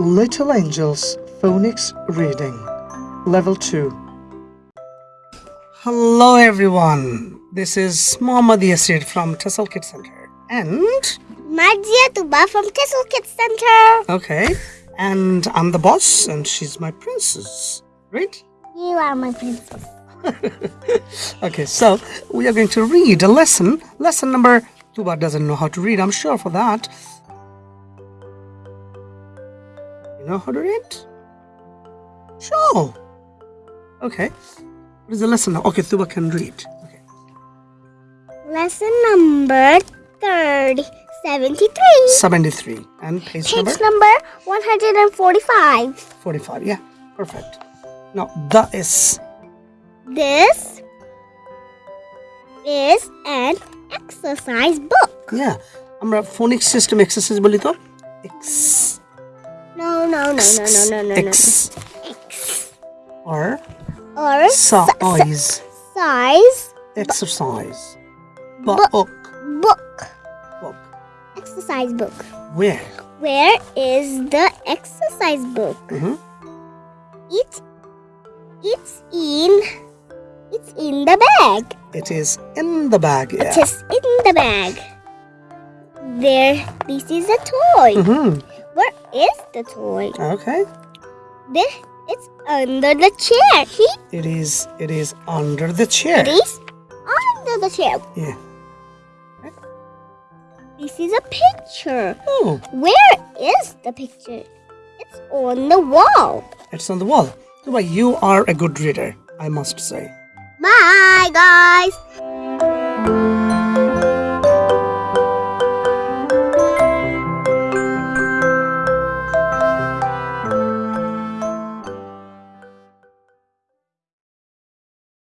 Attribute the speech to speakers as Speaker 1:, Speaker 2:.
Speaker 1: Little Angels Phonics Reading Level 2 Hello everyone, this is Muhammad Yasir from Tessel Kids Center and
Speaker 2: Marjia Tuba from Tessel Kids Center.
Speaker 1: okay, and I'm the boss and she's my princess, right?
Speaker 2: You are my princess.
Speaker 1: Okay, so we are going to read a lesson. Lesson number Tuba doesn't know how to read, I'm sure for that. You know how to read? Sure. Okay. What is the lesson? Okay, Tuba can read. Okay.
Speaker 2: Lesson number 73.
Speaker 1: 73. And page,
Speaker 2: page
Speaker 1: number?
Speaker 2: number? 145.
Speaker 1: 45, yeah. Perfect. Now, the is.
Speaker 2: This is an exercise book.
Speaker 1: Yeah. আমরা ফোনিক system exercise বলি তো x
Speaker 2: no, no, no, no, no, no, no, no.
Speaker 1: X.
Speaker 2: X.
Speaker 1: Or?
Speaker 2: Or?
Speaker 1: Size.
Speaker 2: Size.
Speaker 1: Exercise.
Speaker 2: Book.
Speaker 1: Book.
Speaker 2: Book. Exercise book.
Speaker 1: Where?
Speaker 2: Where is the exercise book?
Speaker 1: Mm -hmm.
Speaker 2: It. It's in. It's in the bag.
Speaker 1: It is in the bag. Yeah.
Speaker 2: It is in the bag. There. This is a toy.
Speaker 1: Mm -hmm.
Speaker 2: Where is the toy?
Speaker 1: okay
Speaker 2: This it's under the chair. He
Speaker 1: it is it is under the chair
Speaker 2: it is under the chair.
Speaker 1: yeah
Speaker 2: This is a picture.
Speaker 1: oh
Speaker 2: Where is the picture? It's on the wall.
Speaker 1: it's on the wall Tuba, you are a good reader i must say
Speaker 2: Bye guys.